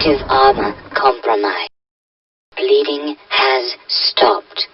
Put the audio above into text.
Active armor compromised. Bleeding has stopped.